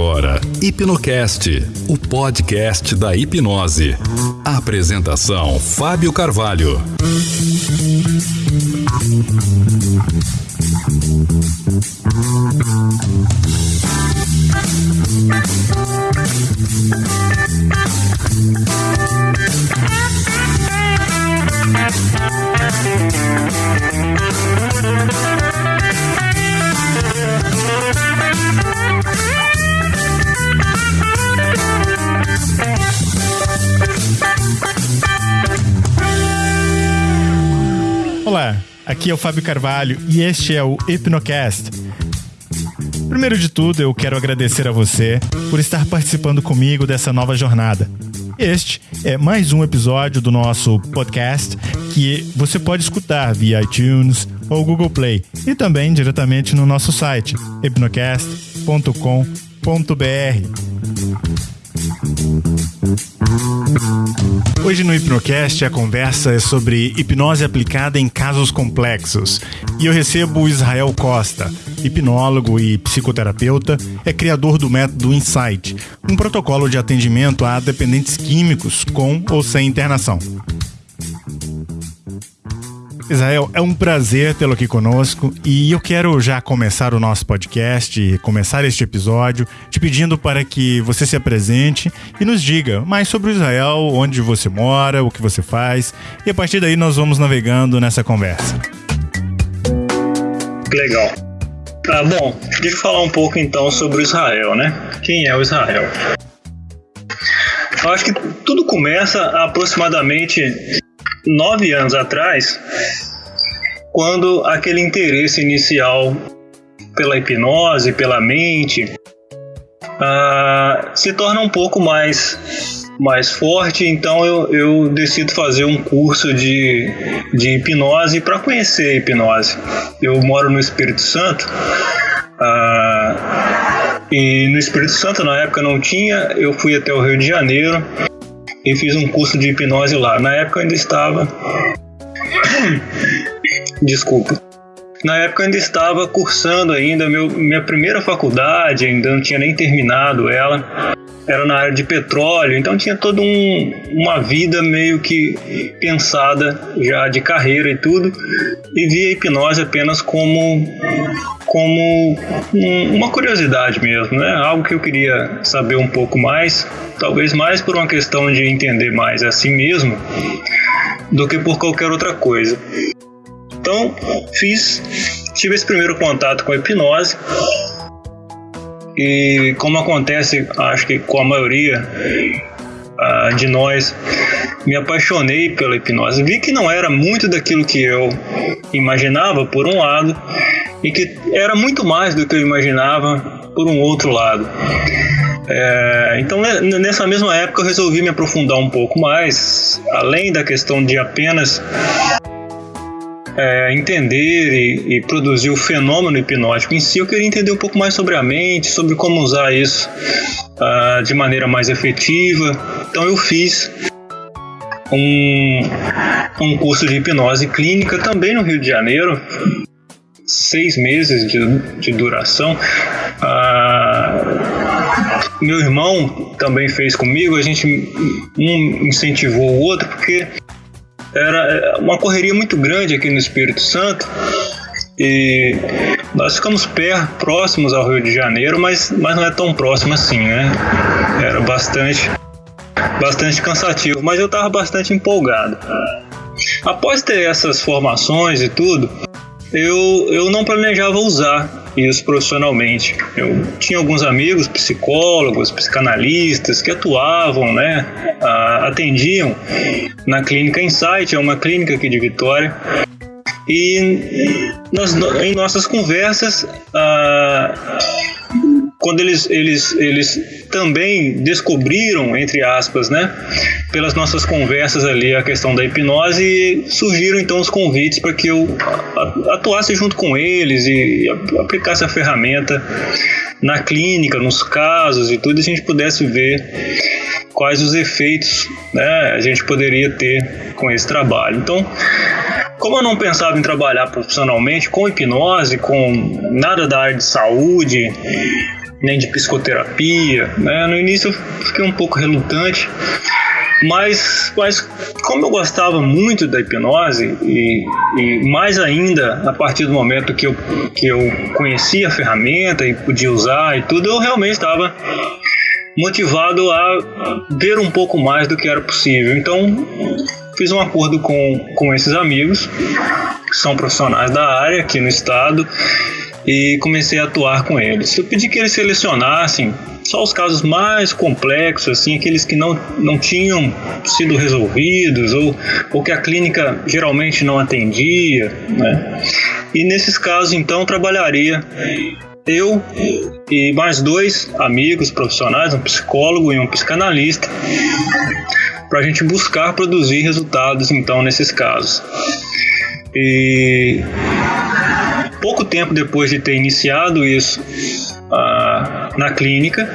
agora Hipnocast, o podcast da hipnose. Apresentação: Fábio Carvalho. Aqui é o Fábio Carvalho e este é o Hipnocast. Primeiro de tudo, eu quero agradecer a você por estar participando comigo dessa nova jornada. Este é mais um episódio do nosso podcast que você pode escutar via iTunes ou Google Play e também diretamente no nosso site hipnocast.com.br. Hoje no Hipnocast a conversa é sobre hipnose aplicada em casos complexos. E eu recebo Israel Costa, hipnólogo e psicoterapeuta, é criador do método Insight, um protocolo de atendimento a dependentes químicos com ou sem internação. Israel, é um prazer tê-lo aqui conosco e eu quero já começar o nosso podcast, começar este episódio, te pedindo para que você se apresente e nos diga mais sobre o Israel, onde você mora, o que você faz, e a partir daí nós vamos navegando nessa conversa. Legal. Ah, bom, deixa eu falar um pouco então sobre o Israel, né? Quem é o Israel? Eu acho que tudo começa aproximadamente nove anos atrás, quando aquele interesse inicial pela hipnose, pela mente, uh, se torna um pouco mais mais forte, então eu, eu decido fazer um curso de, de hipnose para conhecer a hipnose. Eu moro no Espírito Santo uh, e no Espírito Santo na época não tinha, eu fui até o Rio de Janeiro e fiz um curso de hipnose lá. Na época ainda estava. Desculpa. Na época eu ainda estava cursando ainda meu, minha primeira faculdade, ainda não tinha nem terminado ela. Era na área de petróleo, então tinha toda um, uma vida meio que pensada já de carreira e tudo, e via a hipnose apenas como como um, uma curiosidade mesmo, né? Algo que eu queria saber um pouco mais, talvez mais por uma questão de entender mais a si mesmo do que por qualquer outra coisa. Então, fiz, tive esse primeiro contato com a hipnose. E como acontece, acho que com a maioria uh, de nós, me apaixonei pela hipnose. Vi que não era muito daquilo que eu imaginava, por um lado, e que era muito mais do que eu imaginava por um outro lado. É, então, nessa mesma época, eu resolvi me aprofundar um pouco mais, além da questão de apenas é, entender e, e, produzir o fenômeno hipnótico em si, eu queria entender um pouco mais sobre a mente, sobre como usar isso uh, de maneira mais efetiva. Então, eu fiz um, um curso de hipnose clínica também no Rio de Janeiro, seis meses de, de duração. Ah, meu irmão também fez comigo, a gente um incentivou o outro, porque era uma correria muito grande aqui no Espírito Santo. E nós ficamos perto, próximos ao Rio de Janeiro, mas, mas não é tão próximo assim, né? Era bastante, bastante cansativo, mas eu estava bastante empolgado. Após ter essas formações e tudo, eu, eu não planejava usar isso profissionalmente. Eu tinha alguns amigos psicólogos, psicanalistas que atuavam, né, atendiam na clínica Insight, é uma clínica aqui de Vitória. E nas, em nossas conversas, quando eles, eles, eles também descobriram, entre aspas, né, pelas nossas conversas ali, a questão da hipnose, e surgiram então os convites para que eu atuasse junto com eles e aplicasse a ferramenta na clínica, nos casos e tudo, e a gente pudesse ver quais os efeitos né, a gente poderia ter com esse trabalho. Então, como eu não pensava em trabalhar profissionalmente com hipnose, com nada da área de saúde, nem de psicoterapia. Né? No início eu fiquei um pouco relutante, mas, mas como eu gostava muito da hipnose e, e, mais ainda a partir do momento que eu, que eu conhecia a ferramenta e podia usar e tudo, eu realmente estava motivado a ver um pouco mais do que era possível. Então fiz um acordo com, com esses amigos que são profissionais da área aqui no estado e comecei a atuar com eles. Eu pedi que eles selecionassem só os casos mais complexos, assim, aqueles que não, não tinham sido resolvidos ou, ou que a clínica geralmente não atendia, né? E nesses casos, então, trabalharia eu e mais dois amigos profissionais, um psicólogo e um psicanalista, para a gente buscar produzir resultados, então, nesses casos. E pouco tempo depois de ter iniciado isso ah, na clínica,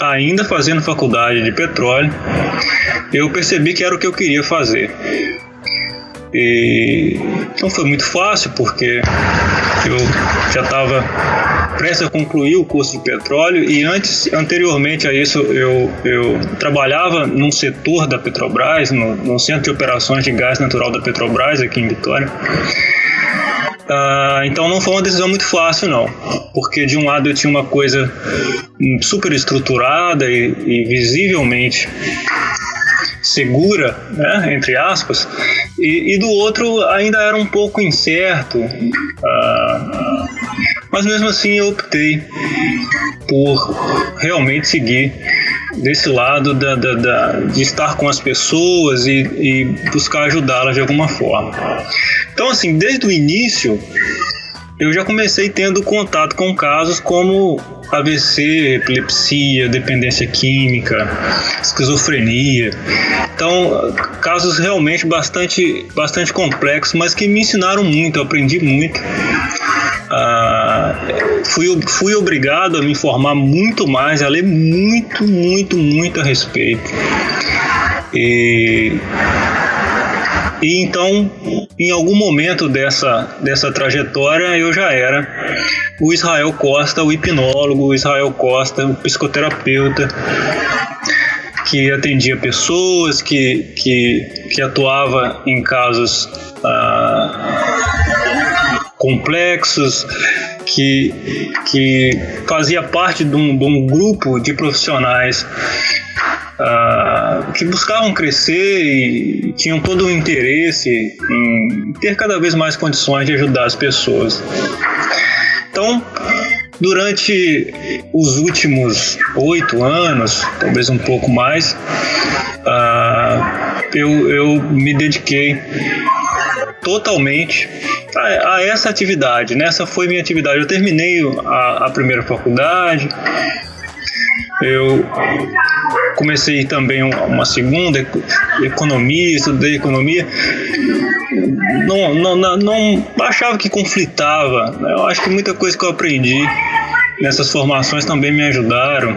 ainda fazendo faculdade de petróleo, eu percebi que era o que eu queria fazer. E não foi muito fácil porque eu já estava prestes a concluir o curso de petróleo e antes, anteriormente a isso, eu, eu trabalhava num setor da Petrobras, no, no Centro de Operações de Gás Natural da Petrobras aqui em Vitória. Uh, então não foi uma decisão muito fácil, não. Porque de um lado eu tinha uma coisa super estruturada e, e visivelmente segura, né, entre aspas, e, e, do outro ainda era um pouco incerto. Uh, mas mesmo assim eu optei por realmente seguir desse lado da, da, da, de estar com as pessoas e, e buscar ajudá-las de alguma forma. Então, assim, desde o início, eu já comecei tendo contato com casos como AVC, epilepsia, dependência química, esquizofrenia. Então, casos realmente bastante, bastante complexos, mas que me ensinaram muito, eu aprendi muito. Ah, fui, fui obrigado a me informar muito mais, a ler muito, muito, muito a respeito. E, e então, em algum momento dessa, dessa trajetória, eu já era o Israel Costa, o hipnólogo, o Israel Costa, o psicoterapeuta, que atendia pessoas, que, que, que atuava em casos. Ah, complexos, que, que fazia parte de um, um grupo de profissionais uh, que buscavam crescer e tinham todo o interesse em ter cada vez mais condições de ajudar as pessoas. Então, durante os últimos oito anos, talvez um pouco mais, uh, eu, eu me dediquei totalmente a, a, essa atividade. Né? Foi minha atividade. Eu terminei a, a primeira faculdade, eu comecei também uma segunda, economia, estudei economia. Não, não, não, não achava que conflitava. Né? Eu acho que muita coisa que eu aprendi nessas formações também me ajudaram.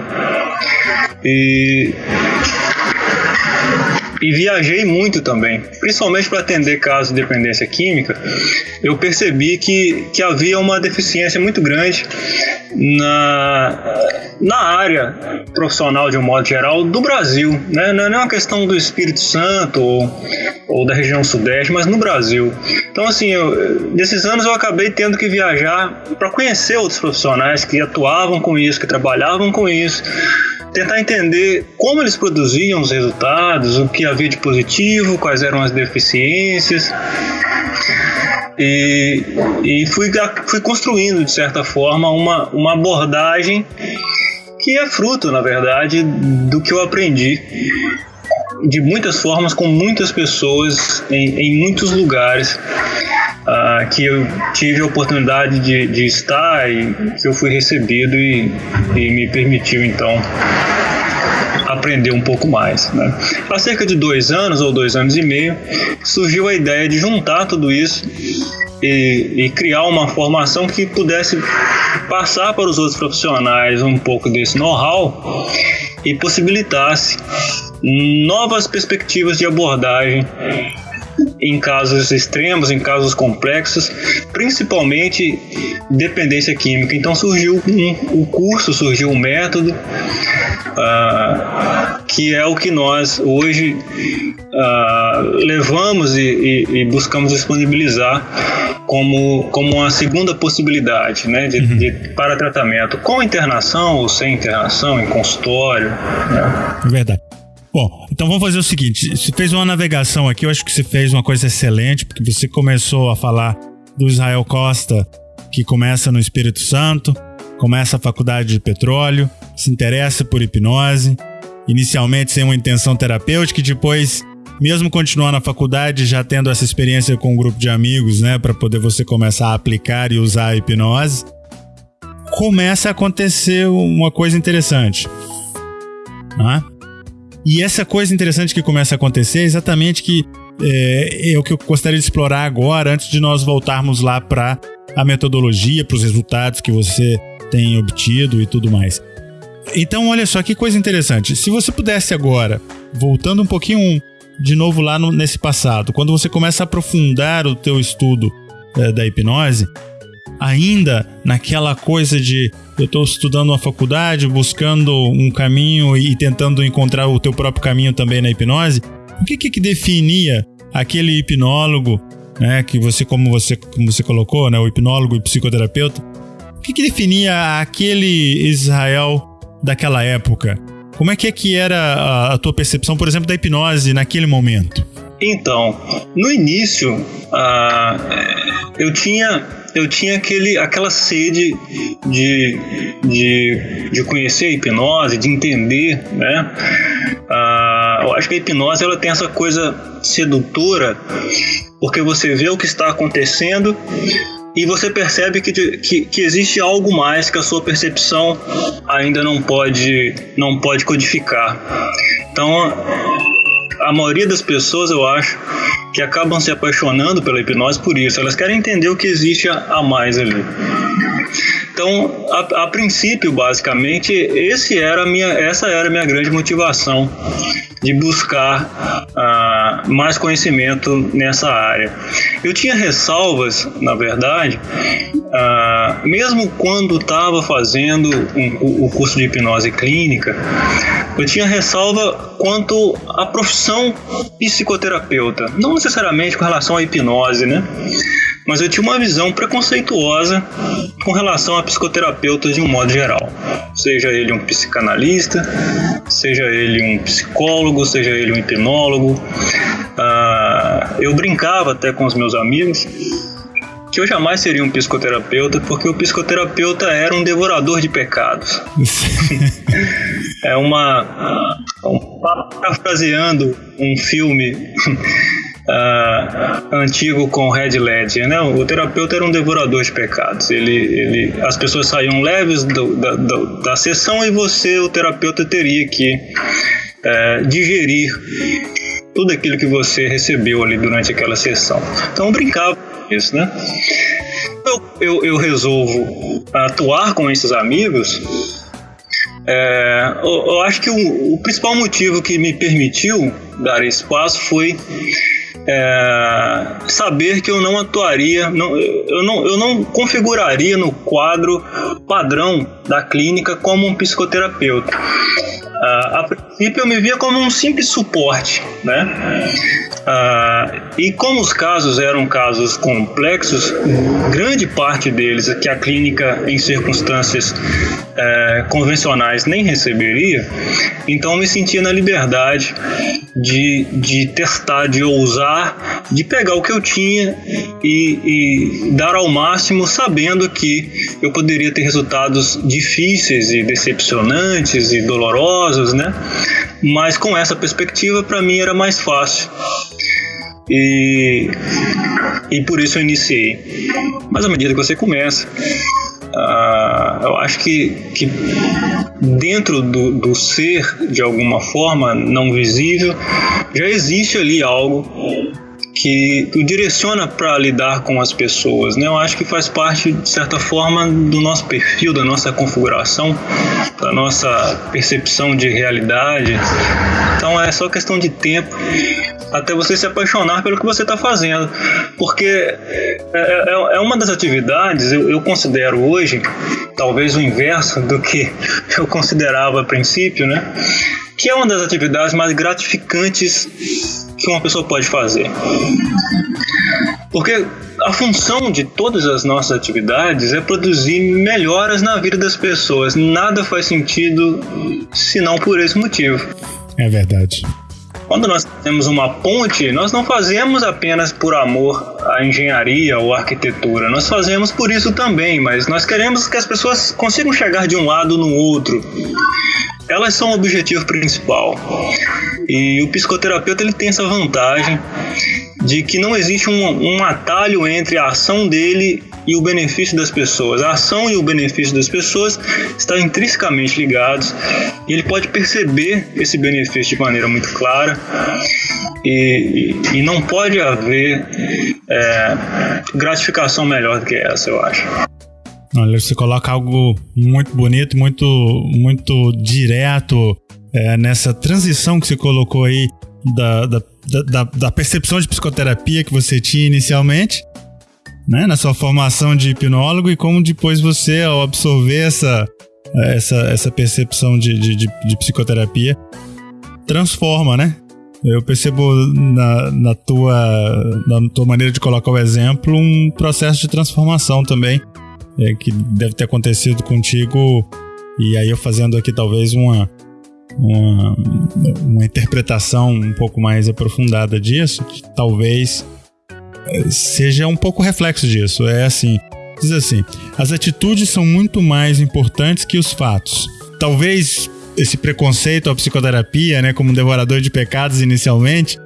E e viajei muito também, principalmente para atender casos de dependência química. Eu percebi que, que havia uma deficiência muito grande na, na área profissional de um modo geral do Brasil, né? não é uma questão do Espírito Santo ou, ou da região sudeste, mas no Brasil. Então, assim, eu, nesses anos eu acabei tendo que viajar para conhecer outros profissionais que atuavam com isso, que trabalhavam com isso, tentar entender como eles produziam os resultados, o que havia de positivo, quais eram as deficiências. E, e fui, fui construindo, de certa forma, uma, uma abordagem que é fruto, na verdade, do que eu aprendi de muitas formas, com muitas pessoas, em, em muitos lugares uh, que eu tive a oportunidade de, de, estar e que eu fui recebido e, e me permitiu então aprender um pouco mais. Né? Há cerca de dois anos ou dois anos e meio surgiu a ideia de juntar tudo isso e, e, criar uma formação que pudesse passar para os outros profissionais um pouco desse know-how e possibilitasse novas perspectivas de abordagem em casos extremos, em casos complexos, principalmente dependência química. Então surgiu um, o curso, surgiu um método, uh, que é o que nós hoje uh, levamos e, e, e, buscamos disponibilizar como, como uma segunda possibilidade né, de, uhum. de, para tratamento, com internação ou sem internação, em consultório. Né? Verdade. Bom, então vamos fazer o seguinte: você fez uma navegação aqui, eu acho que você fez uma coisa excelente, porque você começou a falar do Israel Costa, que começa no Espírito Santo, começa a faculdade de petróleo, se interessa por hipnose, inicialmente sem uma intenção terapêutica e depois, mesmo continuando na faculdade, já tendo essa experiência com um grupo de amigos, né, para poder você começar a aplicar e usar a hipnose, começa a acontecer uma coisa interessante. Né? E essa coisa interessante que começa a acontecer é exatamente que é, é o que eu gostaria de explorar agora, antes de nós voltarmos lá para a metodologia, para os resultados que você tem obtido e tudo mais. Então, olha só que coisa interessante. Se você pudesse agora, voltando um pouquinho de novo lá no, nesse passado, quando você começa a aprofundar o teu estudo é, da hipnose, ainda naquela coisa de eu estou estudando uma faculdade, buscando um caminho e tentando encontrar o teu próprio caminho também na hipnose, o que que definia aquele hipnólogo, né, que você como você como você colocou, né, o hipnólogo e psicoterapeuta, o que que definia aquele Israel daquela época? Como é que é que era a, a tua percepção, por exemplo, da hipnose naquele momento? Então, no início, uh, eu tinha eu tinha aquele, aquela sede de, de, de conhecer a hipnose, de entender, né? Ah, eu acho que a hipnose ela tem essa coisa sedutora, porque você vê o que está acontecendo e você percebe que, que, que, existe algo mais que a sua percepção ainda não pode, não pode codificar. Então, a maioria das pessoas, eu acho, que acabam se apaixonando pela hipnose por isso. Elas querem entender o que existe a mais ali. Então, a, a, princípio, basicamente, esse era minha, essa era a minha grande motivação de buscar uh, mais conhecimento nessa área. Eu tinha ressalvas, na verdade, uh, mesmo quando estava fazendo um, o curso de hipnose clínica, eu tinha ressalva quanto à profissão psicoterapeuta, não necessariamente com relação à hipnose, né? mas eu tinha uma visão preconceituosa com relação a psicoterapeutas de um modo geral. Seja ele um psicanalista, seja ele um psicólogo, seja ele um hipnólogo. Uh, eu brincava até com os meus amigos que eu jamais seria um psicoterapeuta, porque o psicoterapeuta era um devorador de pecados. é uma. Um, parafraseando um filme uh, antigo com Red Ledger, né? O terapeuta era um devorador de pecados. Ele, ele, as pessoas saíam leves do, da, da, da sessão e você, o terapeuta, teria que uh, digerir tudo aquilo que você recebeu ali durante aquela sessão. Então brincava isso, né? Eu, eu, eu resolvo atuar com esses amigos é, eu, eu, acho que o, o, principal motivo que me permitiu dar espaço foi é, saber que eu não atuaria, não, eu, não, eu não configuraria no quadro padrão da clínica como um psicoterapeuta. Uh, a princípio eu me via como um simples suporte, né? Uh, e como os casos eram casos complexos, grande parte deles que a clínica em circunstâncias uh, convencionais nem receberia, então eu me sentia na liberdade de, de testar, de ousar, de pegar o que eu tinha e, e dar ao máximo, sabendo que eu poderia ter resultados difíceis e decepcionantes e dolorosos, né? Mas com essa perspectiva, para mim era mais fácil. E, e por isso eu iniciei. Mas à medida que você começa, uh, eu acho que, que dentro do, do ser, de alguma forma não visível, já existe ali algo que o direciona para lidar com as pessoas. Né? Eu acho que faz parte, de certa forma, do nosso perfil, da nossa configuração, da nossa percepção de realidade. Então é só questão de tempo até você se apaixonar pelo que você está fazendo. Porque é, é, é, uma das atividades, eu, eu, considero hoje, talvez o inverso do que eu considerava a princípio, né? Que é uma das atividades mais gratificantes que uma pessoa pode fazer. Porque a função de todas as nossas atividades é produzir melhoras na vida das pessoas. Nada faz sentido se não por esse motivo. É verdade. Quando nós temos uma ponte, nós não fazemos apenas por amor à engenharia ou à arquitetura, nós fazemos por isso também, mas nós queremos que as pessoas consigam chegar de um lado no outro. Elas são o objetivo principal. E o psicoterapeuta ele tem essa vantagem de que não existe um, um atalho entre a ação dele e o benefício das pessoas. A ação e o benefício das pessoas estão intrinsecamente ligados e ele pode perceber esse benefício de maneira muito clara e, e, e não pode haver é, gratificação melhor do que essa, eu acho. Olha, você coloca algo muito bonito, muito, muito direto é, nessa transição que você colocou aí da, da, da, da percepção de psicoterapia que você tinha inicialmente né, na sua formação de hipnólogo e como depois você, ao absorver essa, essa, essa percepção de, de, de, de psicoterapia, transforma, né? Eu percebo na, na, tua, na tua maneira de colocar o exemplo um processo de transformação também, é, que deve ter acontecido contigo, e aí eu fazendo aqui talvez uma, uma, uma interpretação um pouco mais aprofundada disso, talvez seja um pouco reflexo disso. É assim, diz assim: as atitudes são muito mais importantes que os fatos. Talvez esse preconceito à psicoterapia, né, como um devorador de pecados inicialmente,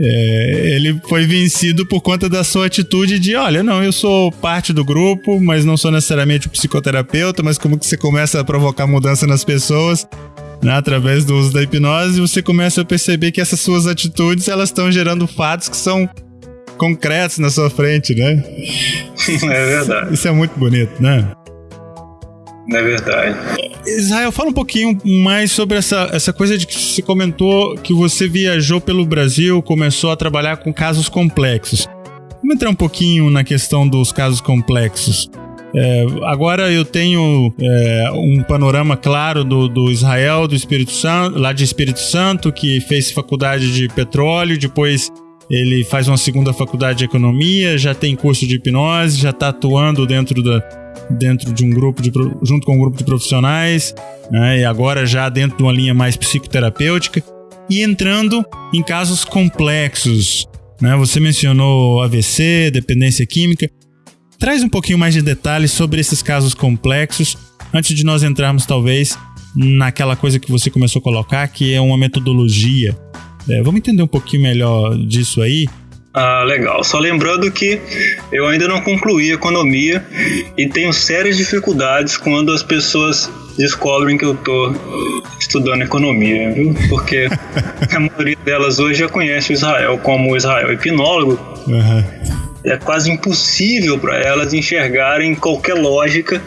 é, ele foi vencido por conta da sua atitude de, olha, não, eu sou parte do grupo, mas não sou necessariamente o psicoterapeuta, mas como que você começa a provocar mudança nas pessoas, né, através do uso da hipnose, você começa a perceber que essas suas atitudes, elas estão gerando fatos que são concretos na sua frente, né? É verdade. Isso é muito bonito, né? É verdade. Israel, fala um pouquinho mais sobre essa, essa coisa de que você comentou que você viajou pelo Brasil, começou a trabalhar com casos complexos. Vamos entrar um pouquinho na questão dos casos complexos. É, agora eu tenho é, um panorama claro do, do, Israel, do Espírito Santo, lá de Espírito Santo, que fez faculdade de petróleo, depois ele faz uma segunda faculdade de economia, já tem curso de hipnose, já está atuando dentro, da, dentro de um grupo de, junto com um grupo de profissionais, né, e agora já dentro de uma linha mais psicoterapêutica e entrando em casos complexos. Né? Você mencionou AVC, dependência química. Traz um pouquinho mais de detalhes sobre esses casos complexos antes de nós entrarmos, talvez, naquela coisa que você começou a colocar, que é uma metodologia é, vamos entender um pouquinho melhor disso aí. Ah, legal. Só lembrando que eu ainda não concluí economia e tenho sérias dificuldades quando as pessoas descobrem que eu estou estudando economia, viu? Porque a maioria delas hoje já conhece o Israel como Israel hipnólogo. Uhum. É quase impossível para elas enxergarem qualquer lógica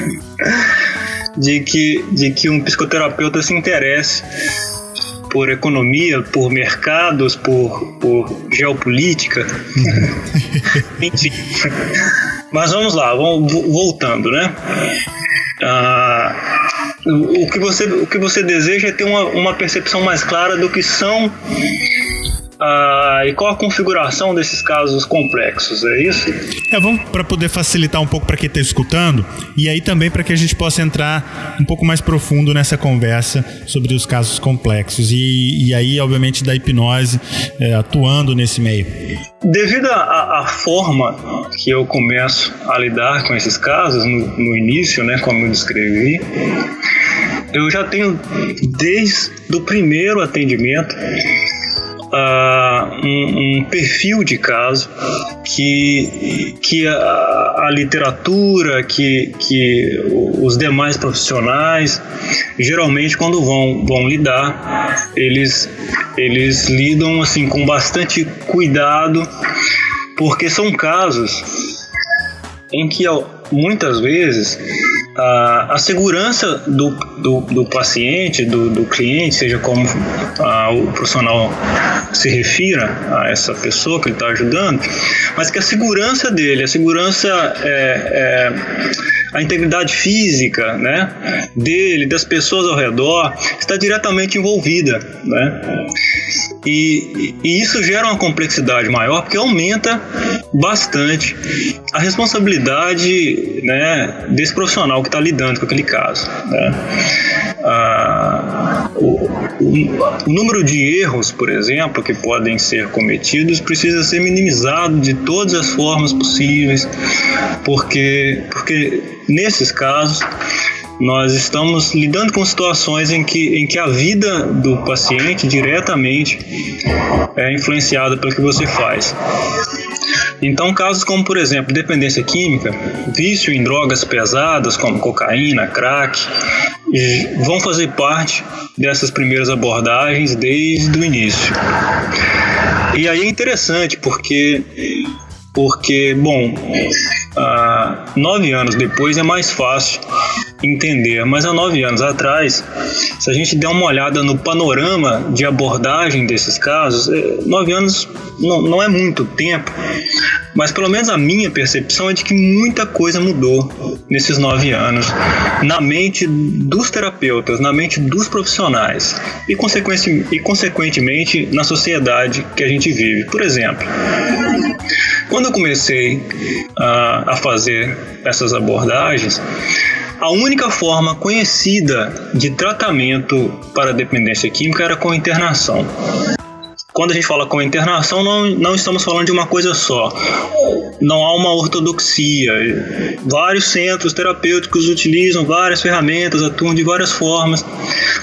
de que, de que um psicoterapeuta se interesse por economia, por mercados, por, por geopolítica. Enfim. Mas vamos lá, vamos voltando, né? Ah, o, que você, o que você deseja é ter uma, uma percepção mais clara do que são ah, e qual a configuração desses casos complexos, é isso? É, vamos para poder facilitar um pouco para quem está escutando e aí também para que a gente possa entrar um pouco mais profundo nessa conversa sobre os casos complexos e, e aí, obviamente, da hipnose é, atuando nesse meio. Devido à forma que eu começo a lidar com esses casos no, no início, né, como eu descrevi, eu já tenho desde o primeiro atendimento uh, um, um, perfil de caso que, que a, a, literatura, que, que os demais profissionais, geralmente quando vão, vão lidar, eles, eles lidam assim com bastante cuidado, porque são casos em que muitas vezes a, a segurança do, do, do paciente, do, do, cliente, seja como a, o profissional se refira a essa pessoa que ele está ajudando, mas que a segurança dele, a segurança é, é a integridade física né, dele, das pessoas ao redor, está diretamente envolvida. Né? E, e, isso gera uma complexidade maior porque aumenta bastante a responsabilidade né, desse profissional que está lidando com aquele caso. Né? Ah, o, o, o, número de erros, por exemplo, que podem ser cometidos precisa ser minimizado de todas as formas possíveis, porque, porque nesses casos nós estamos lidando com situações em que, em que a vida do paciente diretamente é influenciada pelo que você faz. Então, casos como, por exemplo, dependência química, vício em drogas pesadas como cocaína, crack, vão fazer parte dessas primeiras abordagens desde o início. E aí é interessante porque, porque bom, nove anos depois é mais fácil entender. Mas há nove anos atrás, se a gente der uma olhada no panorama de abordagem desses casos, é, nove anos não, não é muito tempo, mas pelo menos a minha percepção é de que muita coisa mudou nesses nove anos na mente dos terapeutas, na mente dos profissionais e, consequentemente, e consequentemente na sociedade que a gente vive. Por exemplo, quando eu comecei a, fazer essas abordagens, a única forma conhecida de tratamento para dependência química era com internação. Quando a gente fala com internação, não, não estamos falando de uma coisa só. Não há uma ortodoxia. Vários centros terapêuticos utilizam várias ferramentas, atuam de várias formas,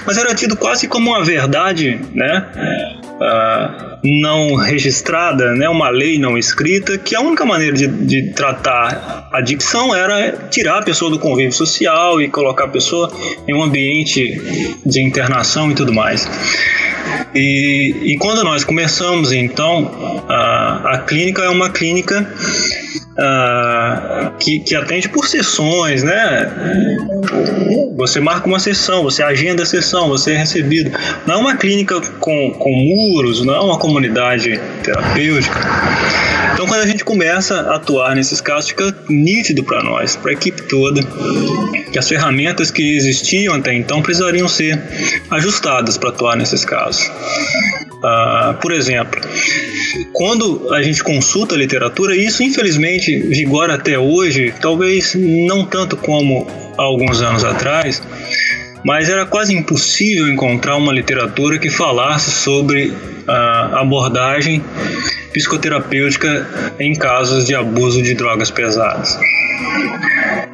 mas era tido quase como uma verdade, né? Uh, não registrada, né, uma lei não escrita, que a única maneira de, de tratar a adicção era tirar a pessoa do convívio social e colocar a pessoa em um ambiente de internação e tudo mais. E, e quando nós começamos, então, a, a clínica é uma clínica uh, que, que atende por sessões, né? Você marca uma sessão, você agenda a sessão, você é recebido. Não é uma clínica com, com muros, não é uma comunidade terapêutica. Então, quando a gente começa a atuar nesses casos, fica nítido para nós, para a equipe toda, que as ferramentas que existiam até então precisariam ser ajustadas para atuar nesses casos. Uh, por exemplo, quando a gente consulta a literatura, isso infelizmente vigora até hoje, talvez não tanto como há alguns anos atrás, mas era quase impossível encontrar uma literatura que falasse sobre a abordagem psicoterapêutica em casos de abuso de drogas pesadas.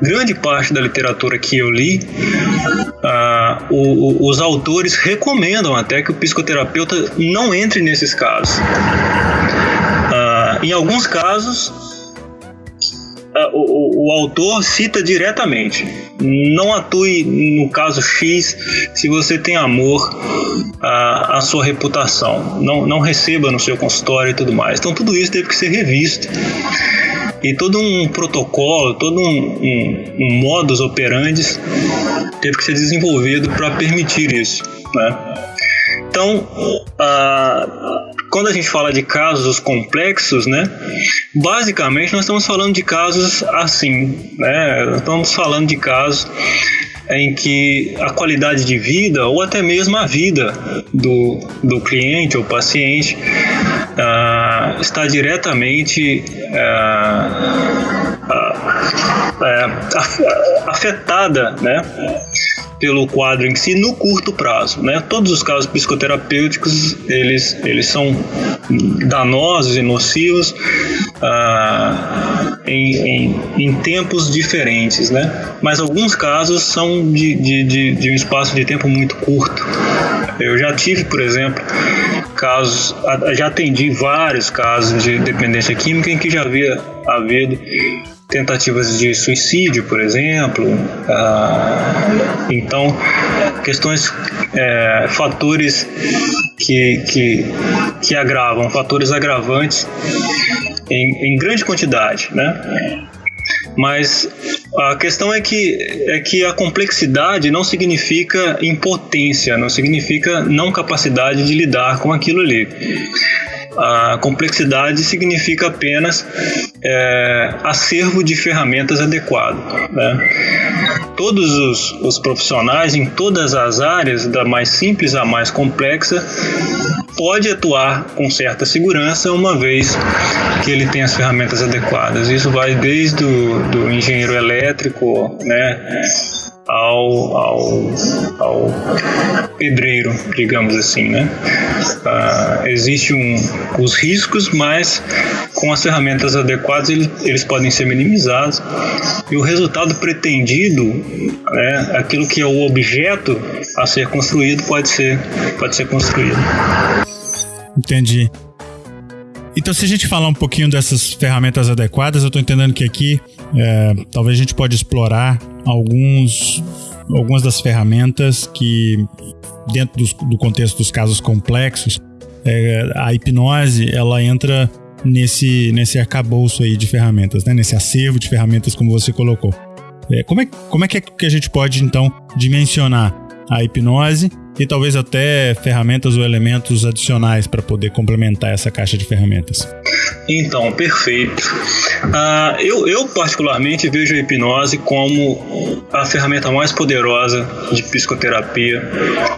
Grande parte da literatura que eu li, uh, o, o, os autores recomendam até que o psicoterapeuta não entre nesses casos. Uh, em alguns casos, uh, o, o, autor cita diretamente: não atue no caso X se você tem amor à, à sua reputação, não, não receba no seu consultório e tudo mais. Então, tudo isso teve que ser revisto e todo um protocolo, todo um, um, um modus operandi teve que ser desenvolvido para permitir isso. Né? Então, quando a gente fala de casos complexos, né, basicamente nós estamos falando de casos assim, né, estamos falando de casos em que a qualidade de vida ou até mesmo a vida do, do cliente ou paciente uh, está diretamente uh, uh, afetada, né? Pelo quadro em si no curto prazo, né? Todos os casos psicoterapêuticos eles eles são danosos e nocivos ah, em, em, em, tempos diferentes, né? Mas alguns casos são de, de, de, de um espaço de tempo muito curto. Eu já tive, por exemplo, casos, já atendi vários casos de dependência química em que já havia havido tentativas de suicídio, por exemplo. Ah, então, questões, é, fatores que, que, que agravam, fatores agravantes em, em grande quantidade, né? Mas A questão é que, é que a complexidade não significa impotência, não significa não capacidade de lidar com aquilo ali. A complexidade significa apenas é, acervo de ferramentas adequado. Né? Todos os, os profissionais em todas as áreas, da mais simples à mais complexa, pode atuar com certa segurança uma vez que ele tem as ferramentas adequadas. Isso vai desde o do engenheiro elétrico, né, ao, ao, ao pedreiro, digamos assim, né? Uh, existe um, os riscos, mas com as ferramentas adequadas eles, eles podem ser minimizados e o resultado pretendido, né, aquilo que é o objeto a ser construído pode ser pode ser construído. Entendi. Então, se a gente falar um pouquinho dessas ferramentas adequadas, eu estou entendendo que aqui é, talvez a gente pode explorar alguns, algumas das ferramentas que, dentro do, do contexto dos casos complexos, é, a hipnose ela entra nesse, nesse arcabouço aí de ferramentas, né? nesse acervo de ferramentas, como você colocou. É, como, é, como é que, é que a gente pode, então, dimensionar a hipnose e talvez até ferramentas ou elementos adicionais para poder complementar essa caixa de ferramentas. Então, perfeito. Uh, eu, eu, particularmente, vejo a hipnose como a ferramenta mais poderosa de psicoterapia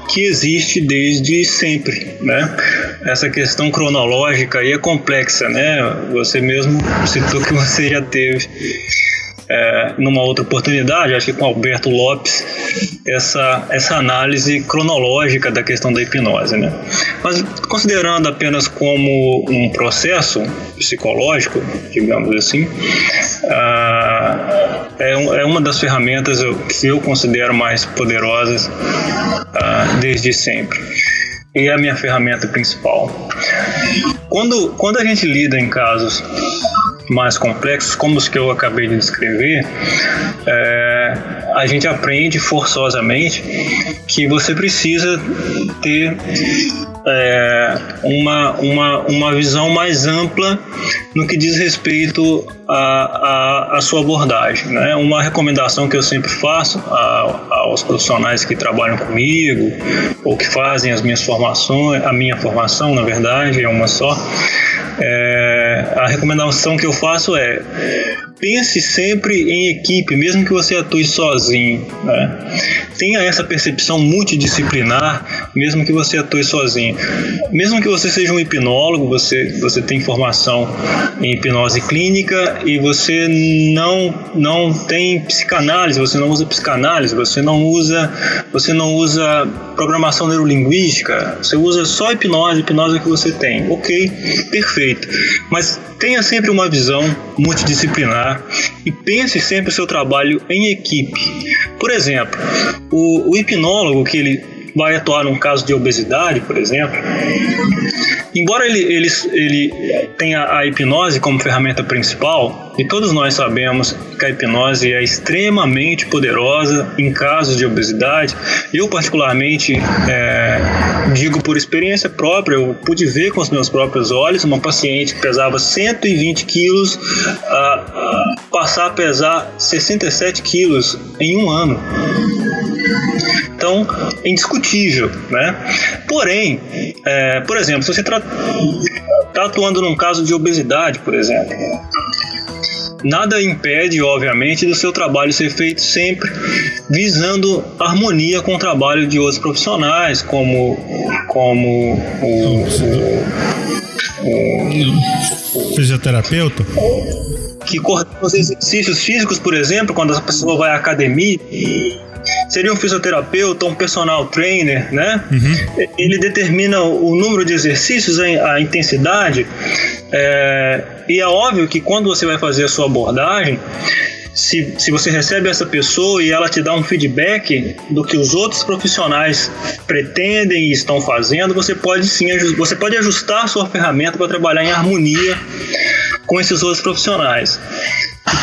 que existe desde sempre, né? Essa questão cronológica aí é complexa, né? Você mesmo citou que você já teve é, numa outra oportunidade, acho que com Alberto Lopes, essa, essa análise cronológica da questão da hipnose. Né? Mas considerando apenas como um processo psicológico, digamos assim, ah, é, é, uma das ferramentas que eu considero mais poderosas ah, desde sempre e é a minha ferramenta principal. Quando, quando a gente lida em casos mais complexos, como os que eu acabei de descrever, é, a gente aprende forçosamente que você precisa ter é, uma, uma, uma visão mais ampla no que diz respeito à, à, sua abordagem. Né? Uma recomendação que eu sempre faço a, aos profissionais que trabalham comigo ou que fazem as minhas formações, a minha formação, na verdade, é uma só, é, a recomendação que eu faço é pense sempre em equipe, mesmo que você atue sozinho. Né? Tenha essa percepção multidisciplinar, mesmo que você atue sozinho. Mesmo que você seja um hipnólogo, você, você tem formação em hipnose clínica e você não, não tem psicanálise, você não usa psicanálise, você não usa, você não usa programação neurolinguística, você usa só hipnose, hipnose que você tem. Ok, perfeito. Mas tenha sempre uma visão multidisciplinar e pense sempre o seu trabalho em equipe. Por exemplo, o, o hipnólogo que ele vai atuar num caso de obesidade, por exemplo, embora ele, ele, ele tenha a hipnose como ferramenta principal, e todos nós sabemos que a hipnose é extremamente poderosa em casos de obesidade, eu particularmente é, digo por experiência própria, eu pude ver com os meus próprios olhos uma paciente que pesava 120 quilos a, passar a pesar 67 quilos em um ano. Então, é indiscutível, né? Porém, é, por exemplo, se você está atuando num caso de obesidade, por exemplo, nada impede, obviamente, do seu trabalho ser feito sempre visando harmonia com o trabalho de outros profissionais, como, como o, o, o fisioterapeuta que coordena os exercícios físicos, por exemplo, quando a pessoa vai à academia seria um fisioterapeuta, um personal trainer, né? Uhum. Ele determina o número de exercícios, a intensidade. É, e é óbvio que quando você vai fazer a sua abordagem, se, se você recebe essa pessoa e ela te dá um feedback do que os outros profissionais pretendem e estão fazendo, você pode sim você pode ajustar a sua ferramenta para trabalhar em harmonia com esses outros profissionais.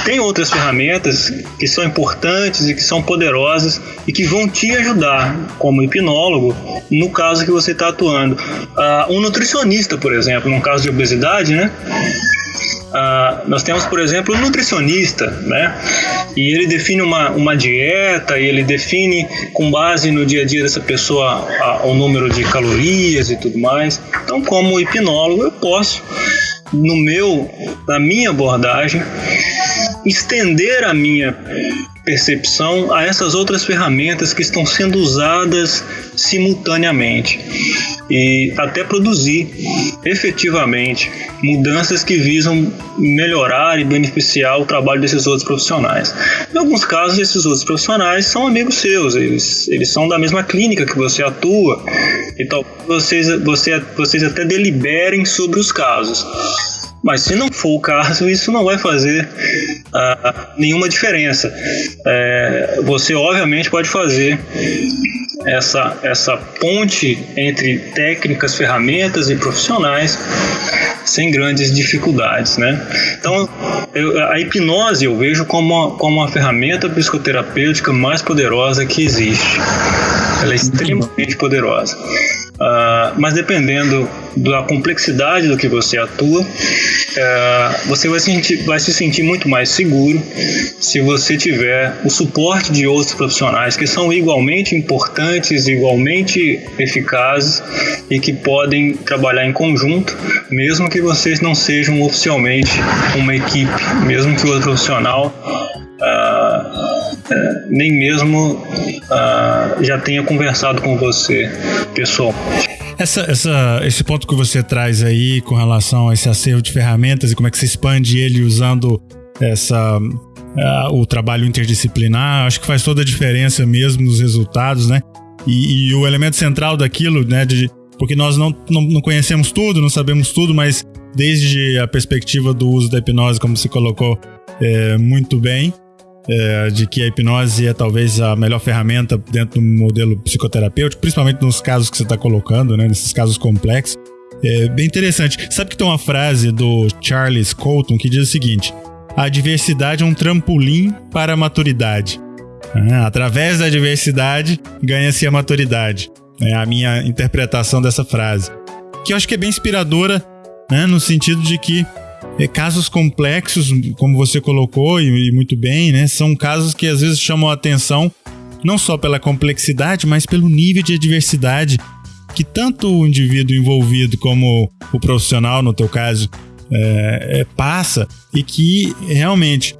Tem outras ferramentas que são importantes e que são poderosas e que vão te ajudar como hipnólogo no caso que você está atuando. Uh, um nutricionista, por exemplo, no caso de obesidade, né? ah, nós temos, por exemplo, o nutricionista, né? E ele define uma, uma dieta, e ele define com base no dia a dia dessa pessoa a, o número de calorias e tudo mais. Então, como hipnólogo, eu posso, no meu, na minha abordagem, estender a minha percepção a essas outras ferramentas que estão sendo usadas simultaneamente e até produzir efetivamente mudanças que visam melhorar e beneficiar o trabalho desses outros profissionais. Em alguns casos, esses outros profissionais são amigos seus, eles, eles são da mesma clínica que você atua, e talvez vocês, você, vocês até deliberem sobre os casos. Mas se não for o caso, isso não vai fazer uh, nenhuma diferença. É, você, obviamente, pode fazer essa, essa ponte entre técnicas, ferramentas e profissionais sem grandes dificuldades, né? Então, eu, a hipnose eu vejo como uma, como uma ferramenta psicoterapêutica mais poderosa que existe. Ela é extremamente poderosa. Uh, mas dependendo da complexidade do que você atua, uh, você vai se, sentir, vai se sentir muito mais seguro se você tiver o suporte de outros profissionais que são igualmente importantes, igualmente eficazes e que podem trabalhar em conjunto, mesmo que vocês não sejam oficialmente uma equipe, mesmo que o outro profissional uh, nem mesmo uh, já tenha conversado com você pessoalmente. Essa, essa, esse ponto que você traz aí com relação a esse acervo de ferramentas e como é que você expande ele usando essa, uh, o trabalho interdisciplinar, acho que faz toda a diferença mesmo nos resultados, né? E, e o elemento central daquilo, né, de, porque nós não, não, não, conhecemos tudo, não sabemos tudo, mas desde a perspectiva do uso da hipnose, como você colocou é, muito bem, é, de que a hipnose é talvez a melhor ferramenta dentro do modelo psicoterapêutico, principalmente nos casos que você está colocando, né, nesses casos complexos. É bem interessante. Sabe que tem uma frase do Charles Colton que diz o seguinte: a diversidade é um trampolim para a maturidade. É, através da diversidade ganha-se a maturidade. É a minha interpretação dessa frase. Que eu acho que é bem inspiradora, né, no sentido de que é, casos complexos, como você colocou e, muito bem, né? São casos que às vezes chamam a atenção não só pela complexidade, mas pelo nível de adversidade que tanto o indivíduo envolvido como o profissional, no teu caso, é, é, passa e que realmente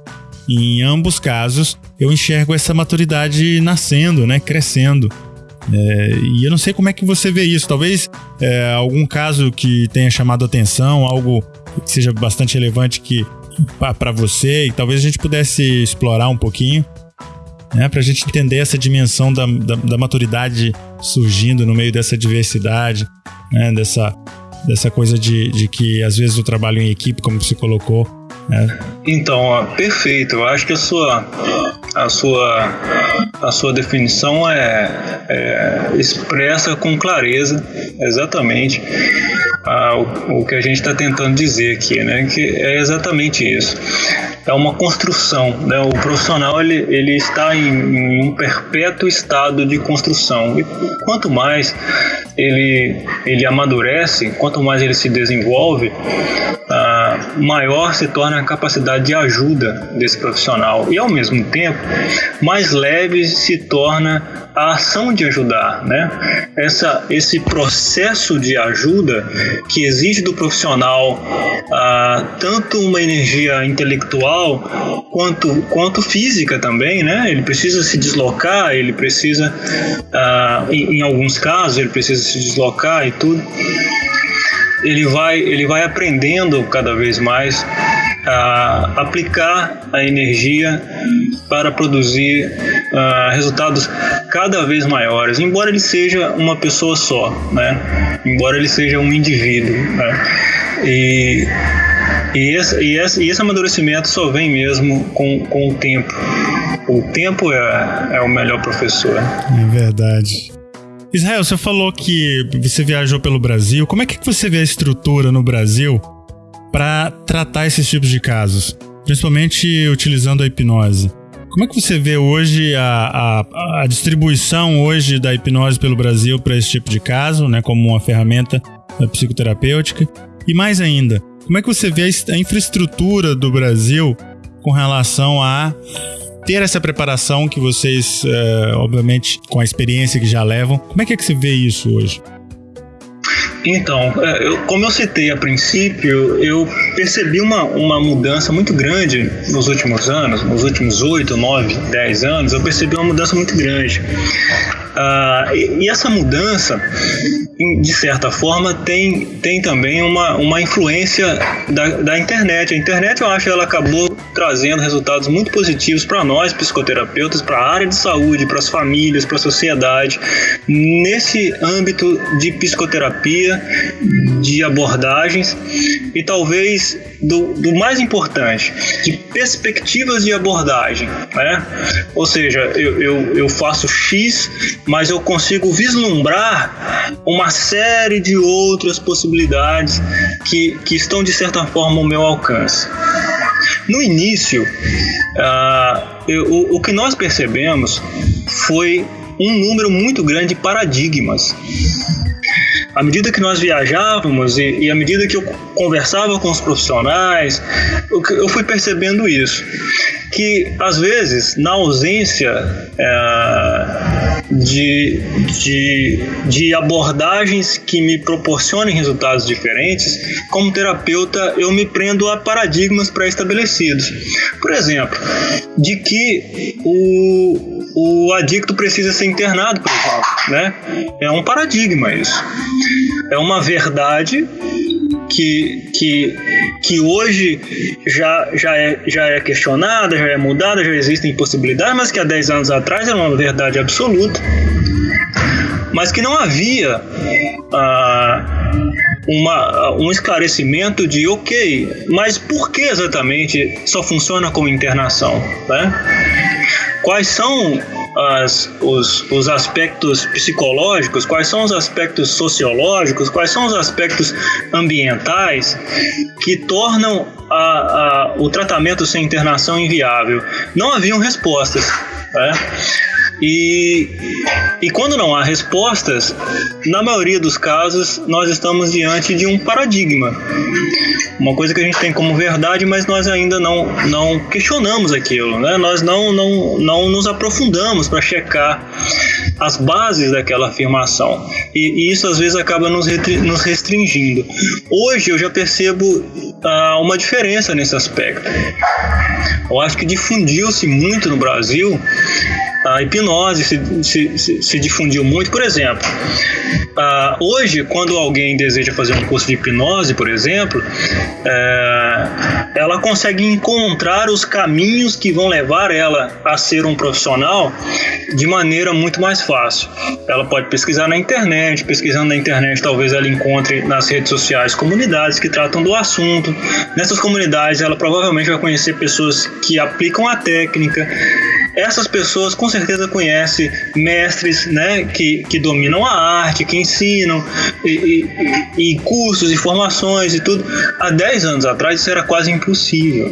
em ambos casos eu enxergo essa maturidade nascendo, né, crescendo. É, e eu não sei como é que você vê isso. Talvez é, algum caso que tenha chamado atenção, algo que seja bastante relevante que para você e talvez a gente pudesse explorar um pouquinho, né, para a gente entender essa dimensão da, da, da, maturidade surgindo no meio dessa diversidade, né, dessa, dessa coisa de, de que às vezes o trabalho em equipe, como você colocou. Né? Então, ó, perfeito. Eu acho que a sua a sua, a sua definição é, é expressa com clareza exatamente ah, o, o, que a gente está tentando dizer aqui, né? Que é exatamente isso. É uma construção, né? O profissional ele, ele está em, em um perpétuo estado de construção e quanto mais ele ele amadurece, quanto mais ele se desenvolve, ah, maior se torna a capacidade de ajuda desse profissional e ao mesmo tempo mais leve se torna a ação de ajudar, né? Essa, esse processo de ajuda que exige do profissional ah, tanto uma energia intelectual quanto, quanto física também, né? Ele precisa se deslocar, ele precisa, ah, em, em alguns casos, ele precisa se deslocar e tudo ele vai, ele vai aprendendo cada vez mais a aplicar a energia para produzir uh, resultados cada vez maiores, embora ele seja uma pessoa só, né? Embora ele seja um indivíduo, né? E e esse, e, esse, e esse amadurecimento só vem mesmo com, com o tempo. O tempo é, é o melhor professor. É verdade. Israel, você falou que você viajou pelo Brasil. Como é que você vê a estrutura no Brasil para tratar esses tipos de casos, principalmente utilizando a hipnose? Como é que você vê hoje a, a, a distribuição hoje da hipnose pelo Brasil para esse tipo de caso, né, como uma ferramenta psicoterapêutica? E mais ainda, como é que você vê a infraestrutura do Brasil com relação a ter essa preparação que vocês, é, obviamente, com a experiência que já levam, como é que, é que você vê isso hoje? Então, é, eu, como eu citei a princípio, eu percebi uma, uma mudança muito grande nos últimos anos, nos últimos 8, 9, 10 anos, eu percebi uma mudança muito grande. Uh, e, e, essa mudança, de certa forma, tem, tem também uma, uma influência da, da internet. A internet, eu acho, ela acabou trazendo resultados muito positivos para nós, psicoterapeutas, para a área de saúde, para as famílias, para a sociedade, nesse âmbito de psicoterapia, de abordagens e talvez do, do mais importante, de perspectivas de abordagem. Né? Ou seja, eu, eu, eu faço X, mas eu consigo vislumbrar uma série de outras possibilidades que, que estão de certa forma ao meu alcance. No início, uh, eu, o, o que nós percebemos foi um número muito grande de paradigmas à medida que nós viajávamos e, e à medida que eu conversava com os profissionais, eu, eu fui percebendo isso. Que às vezes, na ausência é, de, de, de abordagens que me proporcionem resultados diferentes, como terapeuta, eu me prendo a paradigmas pré-estabelecidos. Por exemplo, de que o, o adicto precisa ser internado, por exemplo. Né? É um paradigma isso. É uma verdade que, que, que hoje já, já, é, já é questionada, já é mudada, já existem possibilidades, mas que há 10 anos atrás era uma verdade absoluta. Mas que não havia ah, uma, um esclarecimento de, ok, mas por que exatamente só funciona como internação? Né? Quais são as, os, os aspectos psicológicos, quais são os aspectos sociológicos, quais são os aspectos ambientais que tornam a, a, o tratamento sem internação inviável. Não haviam respostas. Né? E, e quando não há respostas, na maioria dos casos, nós estamos diante de um paradigma. Uma coisa que a gente tem como verdade, mas nós ainda não, não questionamos aquilo, né? nós não, não, não nos aprofundamos para checar as bases daquela afirmação. E, e, isso às vezes acaba nos, nos restringindo. Hoje eu já percebo ah, uma diferença nesse aspecto. Eu acho que difundiu-se muito no Brasil a hipnose se, se, se, se difundiu muito. Por exemplo, uh, hoje, quando alguém deseja fazer um curso de hipnose, por exemplo, uh, ela consegue encontrar os caminhos que vão levar ela a ser um profissional de maneira muito mais fácil. Ela pode pesquisar na internet, pesquisando na internet, talvez ela encontre nas redes sociais comunidades que tratam do assunto. Nessas comunidades, ela provavelmente vai conhecer pessoas que aplicam a técnica essas pessoas com certeza conhecem mestres né, que, que dominam a arte, que ensinam, e, e, e cursos e formações e tudo. Há 10 anos atrás isso era quase impossível.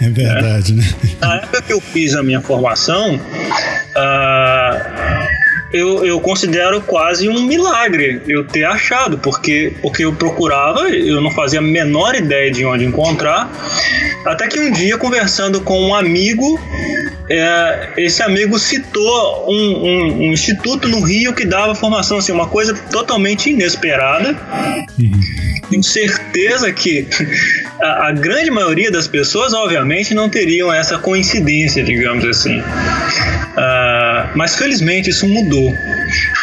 É verdade, né? né? Na época que eu fiz a minha formação, uh, eu, eu considero quase um milagre eu ter achado, porque, porque eu procurava, eu não fazia a menor ideia de onde encontrar, até que um dia, conversando com um amigo, é, esse amigo citou um, um, um, instituto no Rio que dava formação, assim, uma coisa totalmente inesperada. Uhum. Tenho certeza que a, a, grande maioria das pessoas, obviamente, não teriam essa coincidência, digamos assim. Uh, mas felizmente isso mudou.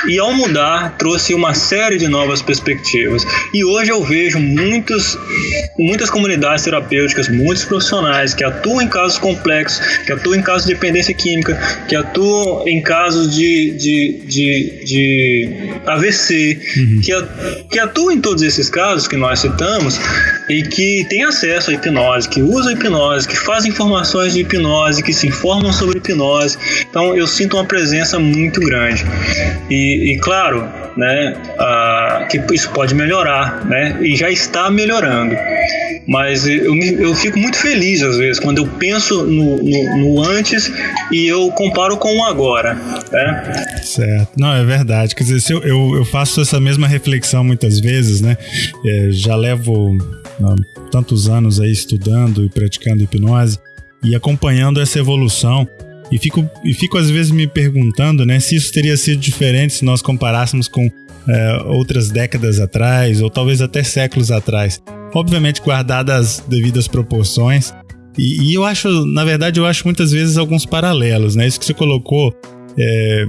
E ao mudar, trouxe uma série de novas perspectivas. E hoje eu vejo muitos, muitas comunidades terapêuticas, muitos profissionais que atuam em casos complexos, que atuam em casos de dependência química, que atuam em casos de, de, de, de AVC, uhum. que, que atuam em todos esses casos que nós citamos e que têm acesso à hipnose, que usam hipnose, que fazem informações de hipnose, que se informam sobre hipnose. Então eu sinto uma presença muito grande. E, e claro, né, que isso pode melhorar, né, e já está melhorando. Mas eu, eu fico muito feliz às vezes quando eu penso no, no, no antes e eu comparo com o agora. Né? Certo. Não, é verdade. Quer dizer, eu, eu, eu faço essa mesma reflexão muitas vezes, né? É, já levo ah, tantos anos aí estudando e praticando hipnose e acompanhando essa evolução. E fico, e fico às vezes me perguntando né, se isso teria sido diferente se nós comparássemos com é, outras décadas atrás, ou talvez até séculos atrás. Obviamente, guardadas as devidas proporções. E, e, eu acho, na verdade, eu acho muitas vezes alguns paralelos, né? Isso que você colocou é,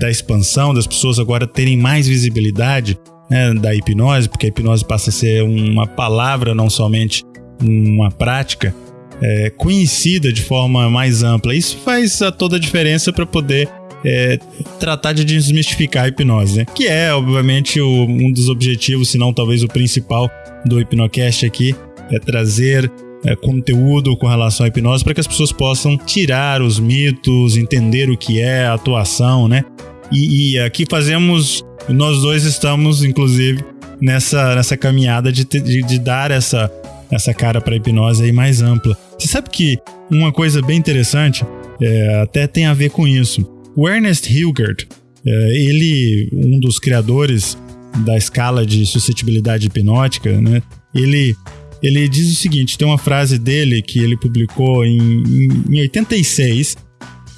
da expansão, das pessoas agora terem mais visibilidade né, da hipnose, porque a hipnose passa a ser uma palavra, não somente uma prática, é, conhecida de forma mais ampla. Isso faz a toda a diferença para poder é, tratar de desmistificar a hipnose, né? que é, obviamente, o, um dos objetivos, se não talvez o principal do Hipnocast aqui, é trazer é, conteúdo com relação à hipnose para que as pessoas possam tirar os mitos, entender o que é a atuação, né? E, e aqui fazemos, nós dois estamos, inclusive, nessa, nessa caminhada de, de, de dar essa, essa cara para a hipnose aí mais ampla. Você sabe que uma coisa bem interessante é, até tem a ver com isso. O Ernest Hilgert, é, ele, um dos criadores da escala de suscetibilidade hipnótica, né? Ele, ele diz o seguinte: tem uma frase dele que ele publicou em, em, em 86.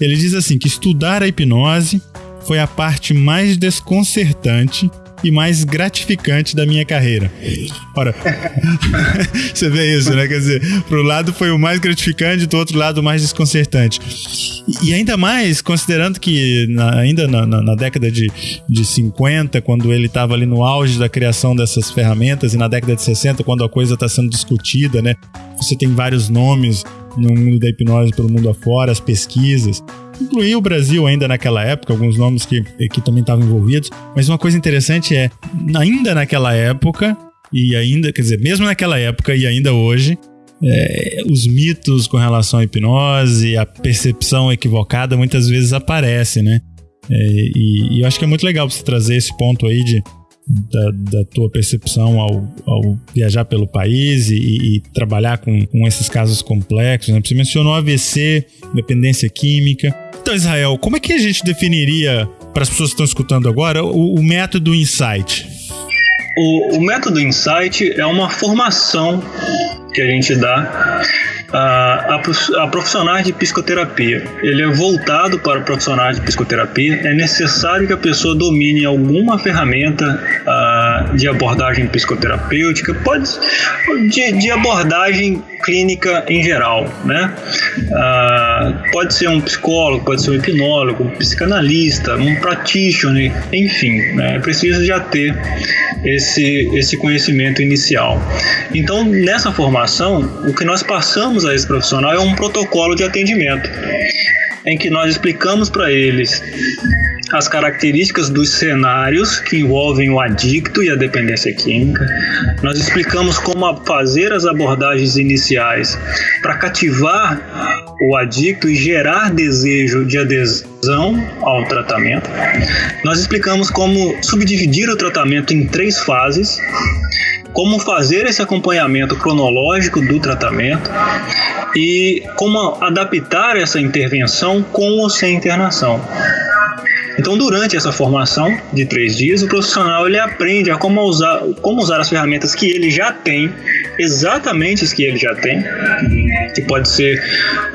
Ele diz assim: que estudar a hipnose foi a parte mais desconcertante e mais gratificante da minha carreira. Ora, você vê isso, né? Quer dizer, pro lado foi o mais gratificante, do outro lado o mais desconcertante. E, ainda mais, considerando que na, ainda na, na, na, década de, de 50, quando ele estava ali no auge da criação dessas ferramentas, e na década de 60, quando a coisa está sendo discutida, né? Você tem vários nomes no mundo da hipnose pelo mundo afora, as pesquisas incluía o Brasil ainda naquela época, alguns nomes que, que também estavam envolvidos. Mas uma coisa interessante é, ainda naquela época, e ainda, quer dizer, mesmo naquela época e ainda hoje, é, os mitos com relação à hipnose, a percepção equivocada muitas vezes aparece, né? É, e, e, eu acho que é muito legal você trazer esse ponto aí de, da, da tua percepção ao, ao, viajar pelo país e, e trabalhar com, com, esses casos complexos. Né? Você mencionou AVC, dependência química. Então, Israel, como é que a gente definiria, para as pessoas que estão escutando agora, o, o método Insight? O, o método Insight é uma formação que a gente dá a, a, profissionais de psicoterapia. Ele é voltado para profissionais de psicoterapia. É necessário que a pessoa domine alguma ferramenta de abordagem psicoterapêutica, pode de, de abordagem clínica em geral, né? pode ser um psicólogo, pode ser um hipnólogo, um psicanalista, um practitioner, enfim, né? precisa já ter esse, esse conhecimento inicial. Então, nessa formação, o que nós passamos a esse profissional é um protocolo de atendimento, em que nós explicamos para eles as características dos cenários que envolvem o adicto e a dependência química. Nós explicamos como fazer as abordagens iniciais para cativar o adicto e gerar desejo de adesão ao tratamento. Nós explicamos como subdividir o tratamento em três fases como fazer esse acompanhamento cronológico do tratamento e como adaptar essa intervenção com ou sem internação. Então, durante essa formação de três dias, o profissional ele aprende a como usar, como usar as ferramentas que ele já tem, exatamente as que ele já tem, que pode ser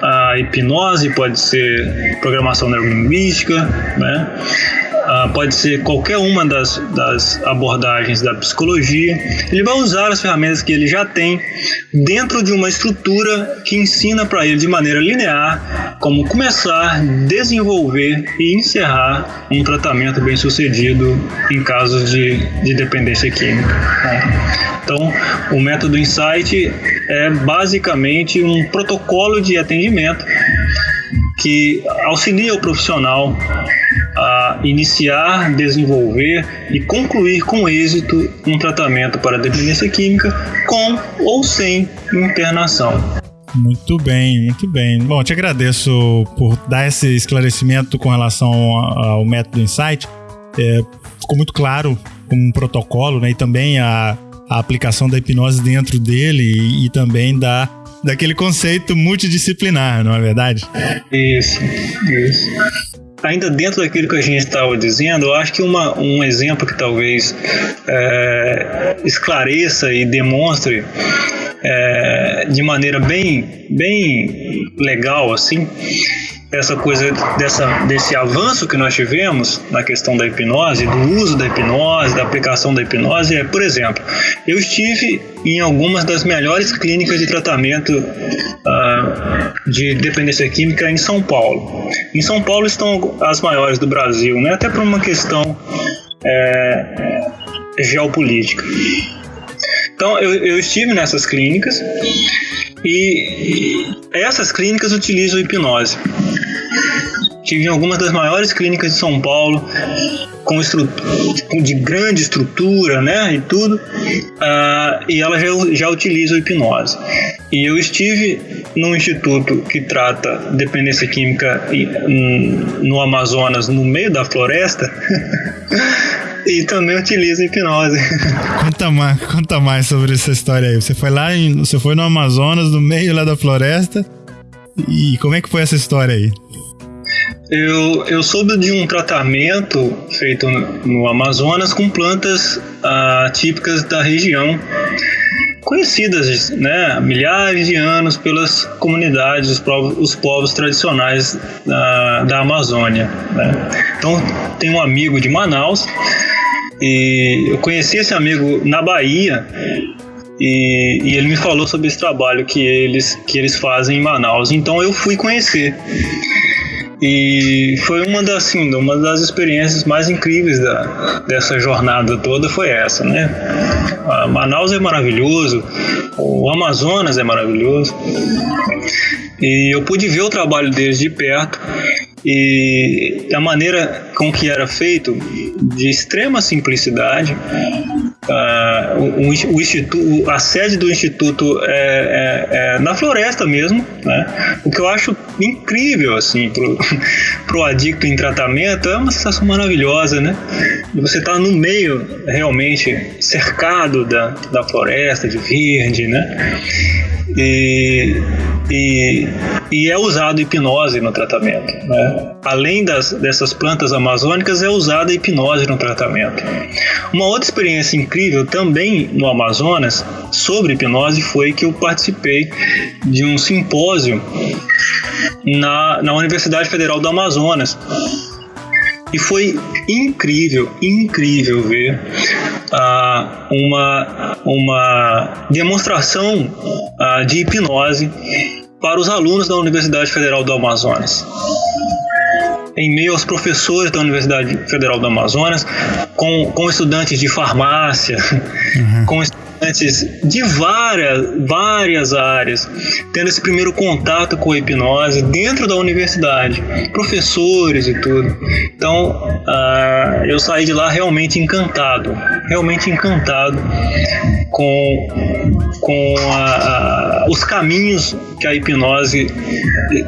a hipnose, pode ser programação neurolinguística, né? Uh, pode ser qualquer uma das, das abordagens da psicologia. Ele vai usar as ferramentas que ele já tem dentro de uma estrutura que ensina para ele de maneira linear como começar, desenvolver e encerrar um tratamento bem sucedido em casos de, de dependência química. Né? Então, o método Insight é basicamente um protocolo de atendimento que auxilia o profissional a iniciar, desenvolver e concluir com êxito um tratamento para dependência química com ou sem internação. Muito bem, muito bem. Bom, te agradeço por dar esse esclarecimento com relação ao método Insight. É, ficou muito claro como um protocolo, né? E também a, a aplicação da hipnose dentro dele e, e também da daquele conceito multidisciplinar, não é verdade? Isso, isso. Ainda dentro daquilo que a gente estava dizendo, eu acho que uma, um exemplo que talvez é, esclareça e demonstre é, de maneira bem, bem legal assim essa coisa dessa, desse avanço que nós tivemos na questão da hipnose, do uso da hipnose, da aplicação da hipnose, é, por exemplo, eu estive em algumas das melhores clínicas de tratamento uh, de dependência química em São Paulo. Em São Paulo estão as maiores do Brasil, né? até por uma questão é, geopolítica. Então, eu, eu estive nessas clínicas e essas clínicas utilizam hipnose. Tive em algumas das maiores clínicas de São Paulo, com de grande estrutura, né, e tudo, uh, e ela já, já utiliza hipnose. E eu estive num instituto que trata dependência química no Amazonas, no meio da floresta, e também utiliza hipnose. Conta mais, conta mais sobre essa história aí. Você foi lá, em, você foi no Amazonas, no meio lá da floresta, e como é que foi essa história aí? Eu, eu soube de um tratamento feito no Amazonas com plantas ah, típicas da região, conhecidas né, há milhares de anos pelas comunidades, os povos, os povos tradicionais da, da Amazônia. Né? Então, tem um amigo de Manaus e eu conheci esse amigo na Bahia e, e, ele me falou sobre esse trabalho que eles, que eles fazem em Manaus. Então eu fui conhecer. E foi uma das, assim, uma das experiências mais incríveis da, dessa jornada toda foi essa, né? A Manaus é maravilhoso, o Amazonas é maravilhoso. E eu pude ver o trabalho deles de perto e a maneira com que era feito, de extrema simplicidade, Uh, o, o, instituto, a sede do instituto é, é, é, na floresta mesmo, né? O que eu acho incrível assim pro, pro adicto em tratamento é uma sensação maravilhosa, né? Você está no meio realmente cercado da, da floresta de verde, né? E, e, e é usado hipnose no tratamento. Né? Além das, dessas plantas amazônicas, é usada hipnose no tratamento. Uma outra experiência incrível também no Amazonas sobre hipnose foi que eu participei de um simpósio na, na Universidade Federal do Amazonas. E foi incrível, incrível ver uh, uma, uma demonstração uh, de hipnose para os alunos da Universidade Federal do Amazonas em meio aos professores da Universidade Federal do Amazonas, com, com estudantes de farmácia, uhum. com estudantes de várias, várias áreas, tendo esse primeiro contato com a hipnose dentro da universidade, professores e tudo. Então, uh, eu saí de lá realmente encantado, realmente encantado com, com a, a, os caminhos que a hipnose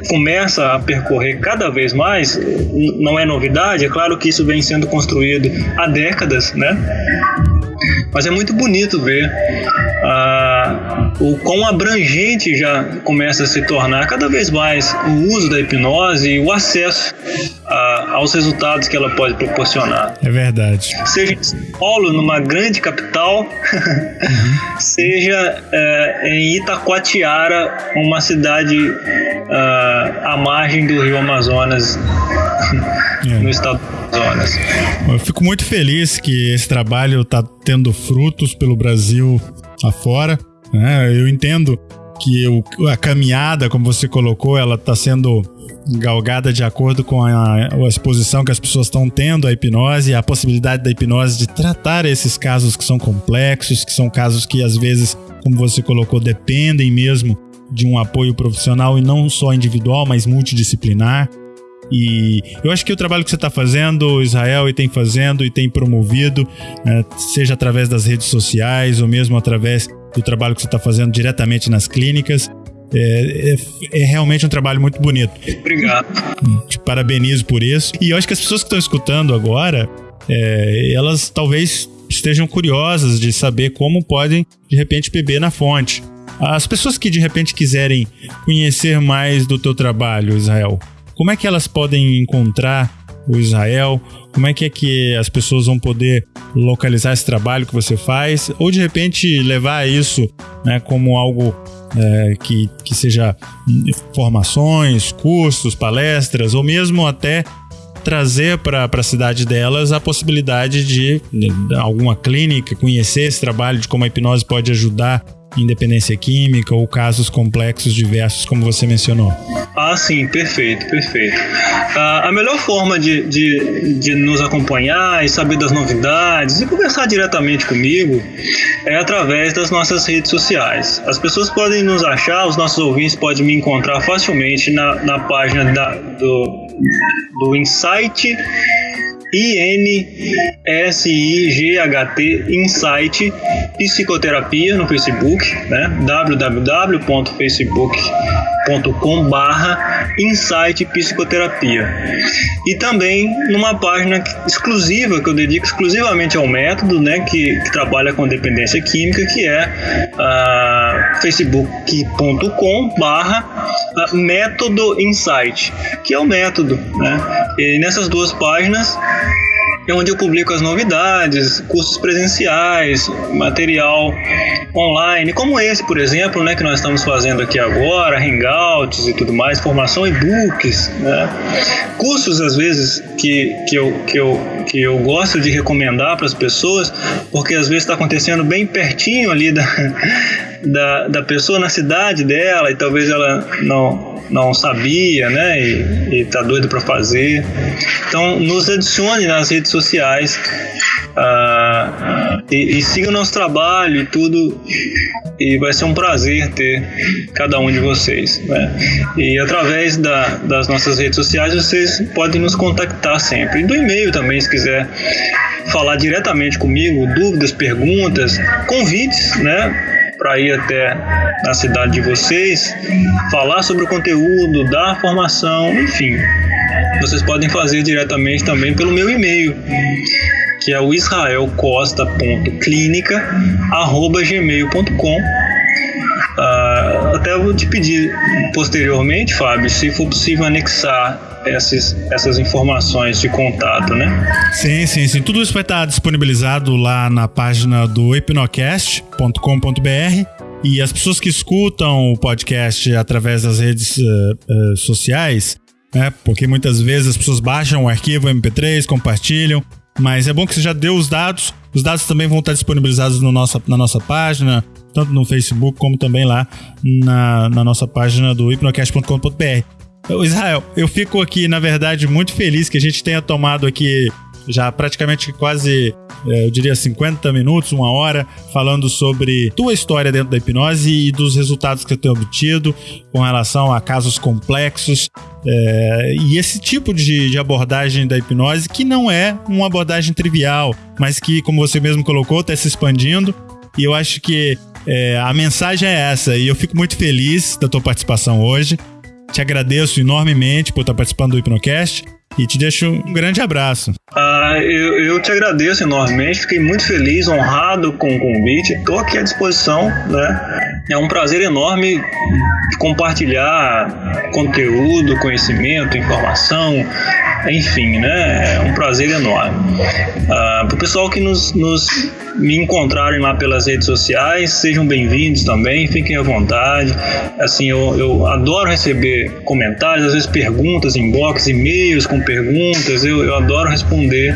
começa a percorrer cada vez mais. Não é novidade, é claro que isso vem sendo construído há décadas, né? Mas é muito bonito ver ah, o quão abrangente já começa a se tornar cada vez mais o uso da hipnose e o acesso ah, aos resultados que ela pode proporcionar. É verdade. Seja em São Paulo, numa grande capital, uhum. seja eh, em Itacoatiara, uma cidade ah, à margem do rio Amazonas, é. no estado do Amazonas. Eu fico muito feliz que esse trabalho está tendo frutos pelo Brasil afora. Né? Eu entendo que o, a caminhada, como você colocou, ela está sendo galgada de acordo com a, a, exposição que as pessoas estão tendo à hipnose, a possibilidade da hipnose de tratar esses casos que são complexos, que são casos que às vezes, como você colocou, dependem mesmo de um apoio profissional e não só individual, mas multidisciplinar. E eu acho que o trabalho que você está fazendo, Israel, e tem fazendo e tem promovido, né, seja através das redes sociais ou mesmo através do trabalho que você está fazendo diretamente nas clínicas, é, é, é, realmente um trabalho muito bonito. Obrigado. Te parabenizo por isso. E eu acho que as pessoas que estão escutando agora, é, elas talvez estejam curiosas de saber como podem, de repente, beber na fonte. As pessoas que de repente quiserem conhecer mais do teu trabalho, Israel, como é que elas podem encontrar o Israel? Como é que é que as pessoas vão poder localizar esse trabalho que você faz? Ou de repente levar isso né, como algo é, que, que seja formações, cursos, palestras, ou mesmo até trazer para a cidade delas a possibilidade de, de alguma clínica conhecer esse trabalho, de como a hipnose pode ajudar independência química ou casos complexos diversos, como você mencionou. Ah, sim, perfeito, perfeito. Ah, a melhor forma de, de, de nos acompanhar e saber das novidades e conversar diretamente comigo é através das nossas redes sociais. As pessoas podem nos achar, os nossos ouvintes podem me encontrar facilmente na, na página da, do, do Insight I-N-S-I-G-H-T Insight Psicoterapia no Facebook, né? www.facebook.com barra Insight Psicoterapia. E também numa página exclusiva que eu dedico exclusivamente ao método, né? Que, que trabalha com dependência química, que é uh, facebook.com barra uh, Método Insight, que é o método, né? E nessas duas páginas é onde eu publico as novidades, cursos presenciais, material online, como esse, por exemplo, né, que nós estamos fazendo aqui agora, hangouts e tudo mais, formação e-books, né? cursos às vezes que, que, eu, que, eu, que eu gosto de recomendar para as pessoas, porque às vezes está acontecendo bem pertinho ali da, da, da pessoa na cidade dela e talvez ela não não sabia, né? E, e tá doido para fazer. Então, nos adicione nas redes sociais uh, e, e siga o nosso trabalho e tudo. E vai ser um prazer ter cada um de vocês. Né? E através da, das nossas redes sociais vocês podem nos contactar sempre. E do e-mail também, se quiser falar diretamente comigo, dúvidas, perguntas, convites, né? Para ir até a cidade de vocês, falar sobre o conteúdo, dar formação, enfim. Vocês podem fazer diretamente também pelo meu e-mail, que é o israelcosta.clinica@gmail.com. Uh, até vou te pedir posteriormente, Fábio, se for possível anexar essas, essas informações de contato, né? Sim, sim, sim. Tudo isso vai estar disponibilizado lá na página do hipnocast.com.br e as pessoas que escutam o podcast através das redes uh, uh, sociais, né? Porque muitas vezes as pessoas baixam o arquivo MP3, compartilham, mas é bom que você já deu os dados. Os dados também vão estar disponibilizados no nossa, na nossa página, tanto no Facebook como também lá na, na nossa página do hipnocast.com.br. Israel, eu fico aqui, na verdade, muito feliz que a gente tenha tomado aqui já praticamente quase, é, eu diria 50 minutos, uma hora, falando sobre tua história dentro da hipnose e dos resultados que você tem obtido com relação a casos complexos. É, e esse tipo de, de, abordagem da hipnose que não é uma abordagem trivial, mas que, como você mesmo colocou, está se expandindo. E eu acho que é, a mensagem é essa, e eu fico muito feliz da tua participação hoje. Te agradeço enormemente por estar participando do Hipnocast e te deixo um grande abraço. Ah, eu, eu te agradeço enormemente, fiquei muito feliz, honrado com o convite, estou aqui à disposição, né? É um prazer enorme compartilhar conteúdo, conhecimento, informação, enfim, né? É um prazer enorme. Ah, Para o pessoal que nos, nos me encontrarem lá pelas redes sociais, sejam bem-vindos também, fiquem à vontade. Assim, eu, eu adoro receber comentários, às vezes perguntas, inbox, e-mails com perguntas, eu, eu adoro responder,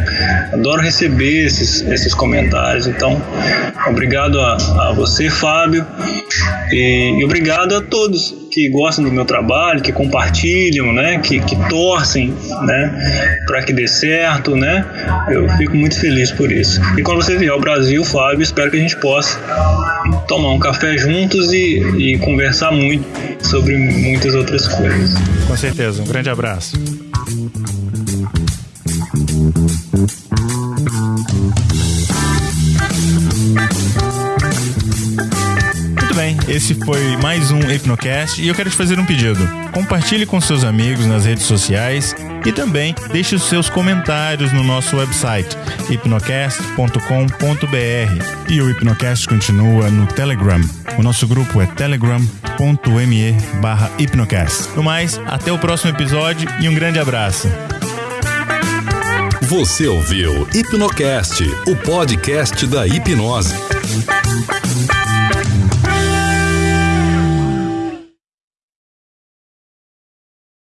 adoro receber esses, esses comentários. Então, obrigado a, a você, Fábio, e, e obrigado a todos que gostam do meu trabalho, que compartilham, né, que, que torcem, né, para que dê certo, né. Eu fico muito feliz por isso. E quando você vier ao Brasil, Fábio, espero que a gente possa tomar um café juntos e, e conversar muito sobre muitas outras coisas. Com certeza. Um grande abraço. Esse foi mais um Hipnocast e eu quero te fazer um pedido. Compartilhe com seus amigos nas redes sociais e também deixe os seus comentários no nosso website hipnocast.com.br. E o Hipnocast continua no Telegram. O nosso grupo é telegram.me barra hipnocast. No mais, até o próximo episódio e um grande abraço. Você ouviu Hipnocast, o podcast da hipnose.